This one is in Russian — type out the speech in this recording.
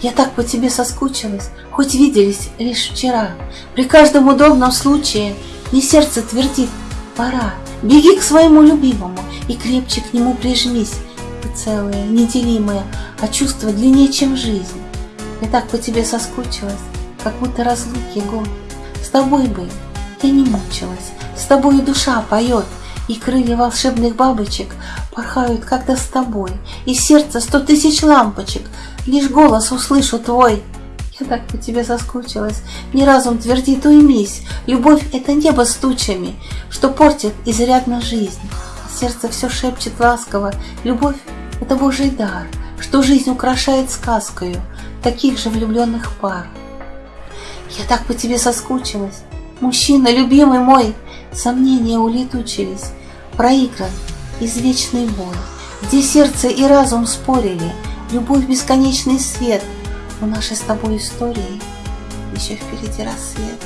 Я так по тебе соскучилась, хоть виделись лишь вчера. При каждом удобном случае мне сердце твердит «пора». Беги к своему любимому и крепче к нему прижмись. Ты целая, неделимая, а чувство длиннее, чем жизнь. Я так по тебе соскучилась, как будто разлуки год. С тобой бы я не мучилась, с тобой душа поет, и крылья волшебных бабочек порхают когда с тобой, и сердце сто тысяч лампочек, лишь голос услышу твой. Я так по тебе соскучилась, мне разум твердит уймись, любовь — это небо с тучами, что портит изрядно жизнь. Сердце все шепчет ласково, любовь — это Божий дар, что жизнь украшает сказкою таких же влюбленных пар. Я так по тебе соскучилась, мужчина, любимый мой, сомнения улетучились, проигран извечный бой, где сердце и разум спорили, любовь бесконечный свет, у нашей с тобой истории еще впереди рассвет.